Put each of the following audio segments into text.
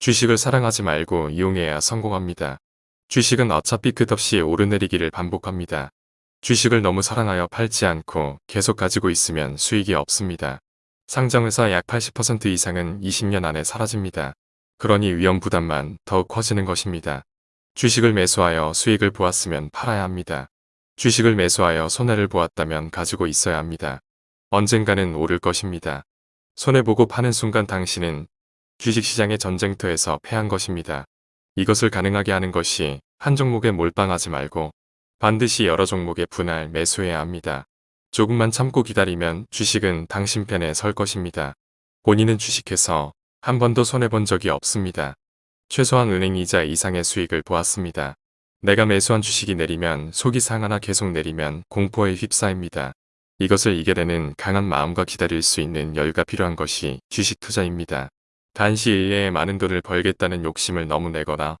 주식을 사랑하지 말고 이용해야 성공합니다. 주식은 어차피 끝없이 오르내리기를 반복합니다. 주식을 너무 사랑하여 팔지 않고 계속 가지고 있으면 수익이 없습니다. 상장에서 약80% 이상은 20년 안에 사라집니다. 그러니 위험 부담만 더욱 커지는 것입니다. 주식을 매수하여 수익을 보았으면 팔아야 합니다. 주식을 매수하여 손해를 보았다면 가지고 있어야 합니다. 언젠가는 오를 것입니다. 손해보고 파는 순간 당신은 주식시장의 전쟁터에서 패한 것입니다. 이것을 가능하게 하는 것이 한 종목에 몰빵하지 말고 반드시 여러 종목에 분할 매수해야 합니다. 조금만 참고 기다리면 주식은 당신 편에 설 것입니다. 본인은 주식해서 한 번도 손해본 적이 없습니다. 최소한 은행이자 이상의 수익을 보았습니다. 내가 매수한 주식이 내리면 속이 상하나 계속 내리면 공포에 휩싸입니다. 이것을 이겨내는 강한 마음과 기다릴 수 있는 여유가 필요한 것이 주식 투자입니다. 단시 일내에 많은 돈을 벌겠다는 욕심을 너무 내거나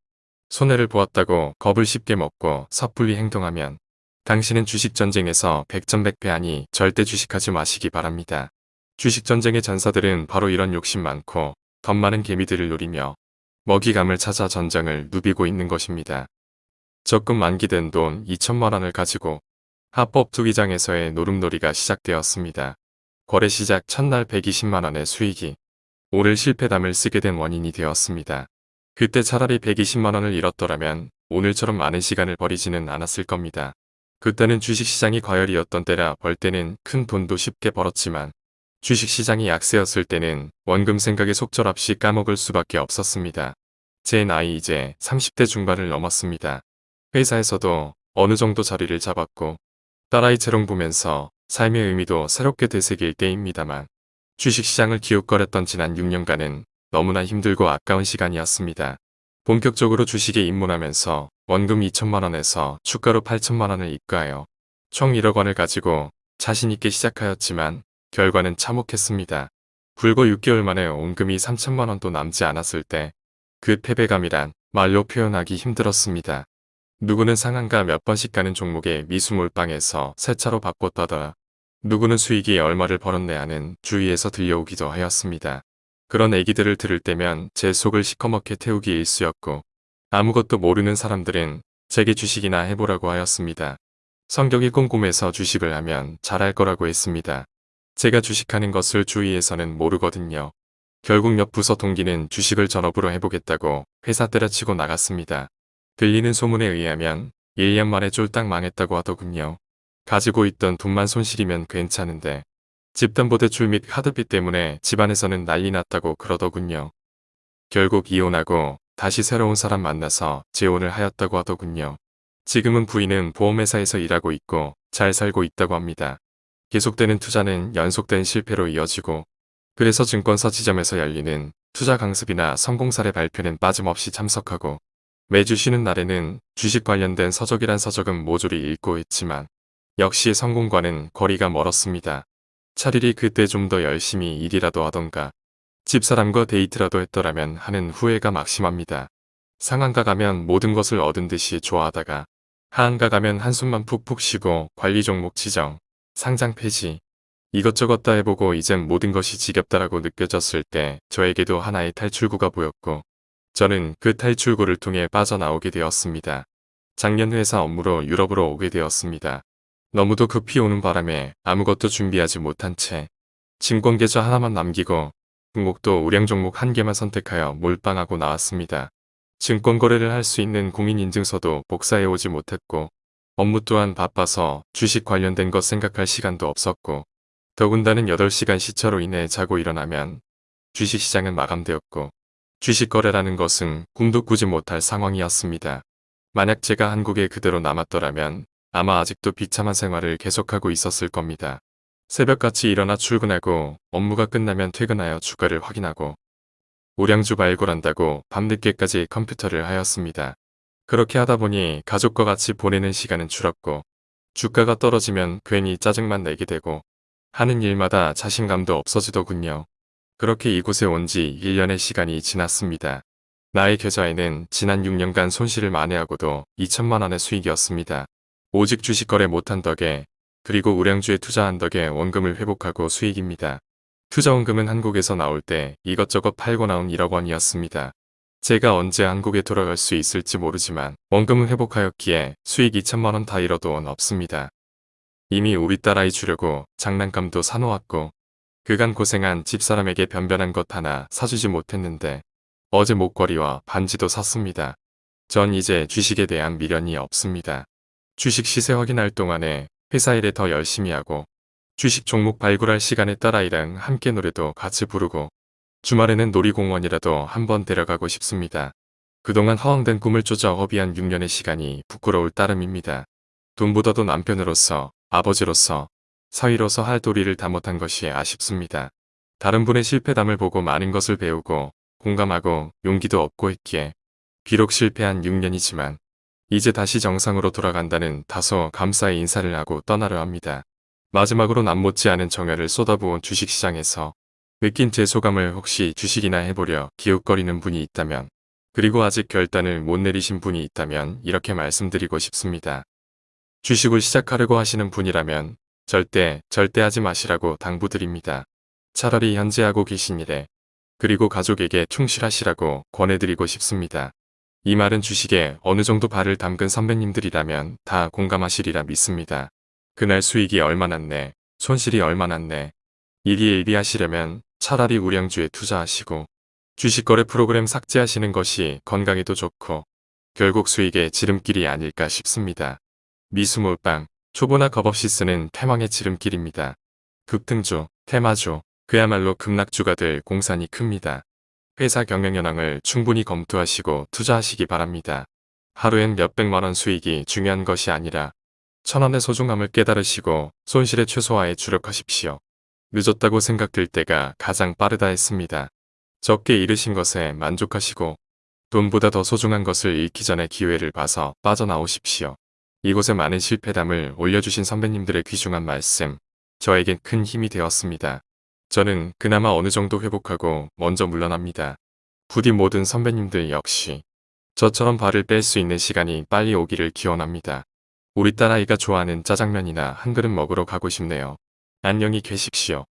손해를 보았다고 겁을 쉽게 먹고 섣불리 행동하면 당신은 주식전쟁에서 백전백패 하니 절대 주식하지 마시기 바랍니다. 주식전쟁의 전사들은 바로 이런 욕심 많고 더 많은 개미들을 노리며 먹이감을 찾아 전장을 누비고 있는 것입니다. 적금 만기된 돈 2천만 원을 가지고 합법 투기장에서의 노름놀이가 시작되었습니다. 거래 시작 첫날 120만 원의 수익이 오를 실패담을 쓰게 된 원인이 되었습니다. 그때 차라리 120만 원을 잃었더라면 오늘처럼 많은 시간을 버리지는 않았을 겁니다. 그때는 주식시장이 과열이었던 때라 벌 때는 큰 돈도 쉽게 벌었지만 주식시장이 약세였을 때는 원금 생각에 속절없이 까먹을 수밖에 없었습니다. 제 나이 이제 30대 중반을 넘었습니다. 회사에서도 어느 정도 자리를 잡았고 딸아이 재롱 보면서 삶의 의미도 새롭게 되새길 때입니다만 주식시장을 기웃거렸던 지난 6년간은 너무나 힘들고 아까운 시간이었습니다. 본격적으로 주식에 입문하면서 원금 2천만원에서 주가로 8천만원을 입가하여 총 1억 원을 가지고 자신있게 시작하였지만 결과는 참혹했습니다. 불과 6개월 만에 원금이 3천만원도 남지 않았을 때 그 패배감이란 말로 표현하기 힘들었습니다. 누구는 상한가 몇 번씩 가는 종목에 미수몰빵에서 새 차로 바꿨다더라. 누구는 수익이 얼마를 벌었네 하는 주위에서 들려오기도 하였습니다. 그런 얘기들을 들을 때면 제 속을 시커멓게 태우기 일쑤였고 아무것도 모르는 사람들은 제게 주식이나 해보라고 하였습니다. 성격이 꼼꼼해서 주식을 하면 잘할 거라고 했습니다. 제가 주식하는 것을 주위에서는 모르거든요. 결국 옆 부서 동기는 주식을 전업으로 해보겠다고 회사 때려치고 나갔습니다. 들리는 소문에 의하면 1년 만에 쫄딱 망했다고 하더군요. 가지고 있던 돈만 손실이면 괜찮은데 집담보대출 및 카드비 때문에 집안에서는 난리 났다고 그러더군요. 결국 이혼하고 다시 새로운 사람 만나서 재혼을 하였다고 하더군요. 지금은 부인은 보험회사에서 일하고 있고 잘 살고 있다고 합니다. 계속되는 투자는 연속된 실패로 이어지고 그래서 증권사 지점에서 열리는 투자 강습이나 성공 사례 발표는 빠짐없이 참석하고 매주 쉬는 날에는 주식 관련된 서적이란 서적은 모조리 읽고 있지만 역시 성공과는 거리가 멀었습니다. 차라리 그때 좀 더 열심히 일이라도 하던가 집사람과 데이트라도 했더라면 하는 후회가 막심합니다. 상한가 가면 모든 것을 얻은 듯이 좋아하다가 하한가 가면 한숨만 푹푹 쉬고 관리 종목 지정, 상장 폐지 이것저것 다 해보고 이젠 모든 것이 지겹다라고 느껴졌을 때 저에게도 하나의 탈출구가 보였고 저는 그 탈출구를 통해 빠져나오게 되었습니다. 작년 회사 업무로 유럽으로 오게 되었습니다. 너무도 급히 오는 바람에 아무것도 준비하지 못한 채 증권계좌 하나만 남기고 종목도 우량 종목 한 개만 선택하여 몰빵하고 나왔습니다. 증권 거래를 할 수 있는 공인인증서도 복사해 오지 못했고 업무 또한 바빠서 주식 관련된 것 생각할 시간도 없었고 더군다는 8시간 시차로 인해 자고 일어나면 주식시장은 마감되었고 주식 거래라는 것은 꿈도 꾸지 못할 상황이었습니다. 만약 제가 한국에 그대로 남았더라면 아마 아직도 비참한 생활을 계속하고 있었을 겁니다. 새벽같이 일어나 출근하고 업무가 끝나면 퇴근하여 주가를 확인하고 우량주 발굴한다고 밤늦게까지 컴퓨터를 하였습니다. 그렇게 하다 보니 가족과 같이 보내는 시간은 줄었고 주가가 떨어지면 괜히 짜증만 내게 되고 하는 일마다 자신감도 없어지더군요. 그렇게 이곳에 온 지 1년의 시간이 지났습니다. 나의 계좌에는 지난 6년간 손실을 만회하고도 2천만 원의 수익이었습니다. 오직 주식 거래 못한 덕에 그리고 우량주에 투자한 덕에 원금을 회복하고 수익입니다. 투자 원금은 한국에서 나올 때 이것저것 팔고 나온 1억 원이었습니다. 제가 언제 한국에 돌아갈 수 있을지 모르지만 원금은 회복하였기에 수익 2천만 원 다 잃어도 원 없습니다. 이미 우리 딸아이 주려고 장난감도 사놓았고 그간 고생한 집사람에게 변변한 것 하나 사주지 못했는데 어제 목걸이와 반지도 샀습니다. 전 이제 주식에 대한 미련이 없습니다. 주식 시세 확인할 동안에 회사 일에 더 열심히 하고 주식 종목 발굴할 시간에 딸아이랑 함께 노래도 같이 부르고 주말에는 놀이공원이라도 한번 데려가고 싶습니다. 그동안 허황된 꿈을 쫓아 허비한 6년의 시간이 부끄러울 따름입니다. 돈보다도 남편으로서, 아버지로서, 사위로서 할 도리를 다 못한 것이 아쉽습니다. 다른 분의 실패담을 보고 많은 것을 배우고 공감하고 용기도 얻고 있기에 비록 실패한 6년이지만 이제 다시 정상으로 돌아간다는 다소 감사의 인사를 하고 떠나려 합니다. 마지막으로 남 못지않은 정열을 쏟아부은 주식시장에서 느낀 제 소감을 혹시 주식이나 해보려 기웃거리는 분이 있다면 그리고 아직 결단을 못 내리신 분이 있다면 이렇게 말씀드리고 싶습니다. 주식을 시작하려고 하시는 분이라면 절대 절대 하지 마시라고 당부드립니다. 차라리 현재 하고 계신 일에 그리고 가족에게 충실하시라고 권해드리고 싶습니다. 이 말은 주식에 어느 정도 발을 담근 선배님들이라면 다 공감하시리라 믿습니다. 그날 수익이 얼마 났네, 손실이 얼마 났네. 일희일비 하시려면 차라리 우량주에 투자하시고 주식거래 프로그램 삭제하시는 것이 건강에도 좋고 결국 수익의 지름길이 아닐까 싶습니다. 미수몰빵, 초보나 겁없이 쓰는 태망의 지름길입니다. 급등주, 테마주, 그야말로 급락주가 될 공산이 큽니다. 회사 경영 현황을 충분히 검토하시고 투자하시기 바랍니다. 하루엔 몇백만원 수익이 중요한 것이 아니라 천원의 소중함을 깨달으시고 손실의 최소화에 주력하십시오. 늦었다고 생각될 때가 가장 빠르다 했습니다. 적게 잃으신 것에 만족하시고 돈보다 더 소중한 것을 잃기 전에 기회를 봐서 빠져나오십시오. 이곳에 많은 실패담을 올려주신 선배님들의 귀중한 말씀, 저에겐 큰 힘이 되었습니다. 저는 그나마 어느 정도 회복하고 먼저 물러납니다. 부디 모든 선배님들 역시 저처럼 발을 뺄 수 있는 시간이 빨리 오기를 기원합니다. 우리 딸아이가 좋아하는 짜장면이나 한 그릇 먹으러 가고 싶네요. 안녕히 계십시오.